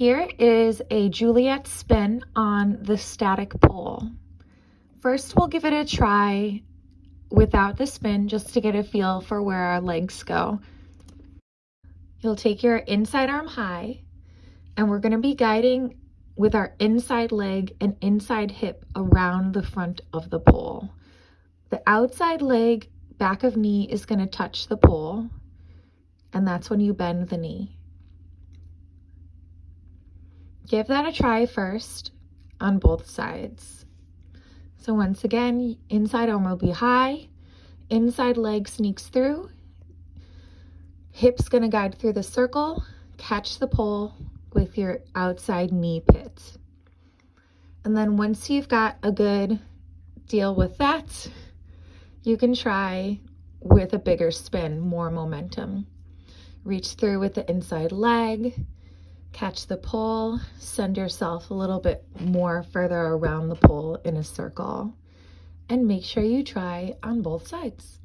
Here is a Juliet spin on the static pole. First, we'll give it a try without the spin just to get a feel for where our legs go. You'll take your inside arm high and we're gonna be guiding with our inside leg and inside hip around the front of the pole. The outside leg, back of knee is gonna touch the pole and that's when you bend the knee. Give that a try first on both sides. So once again, inside arm will be high, inside leg sneaks through, hip's gonna guide through the circle, catch the pole with your outside knee pit. And then once you've got a good deal with that, you can try with a bigger spin, more momentum. Reach through with the inside leg, catch the pole, send yourself a little bit more further around the pole in a circle, and make sure you try on both sides.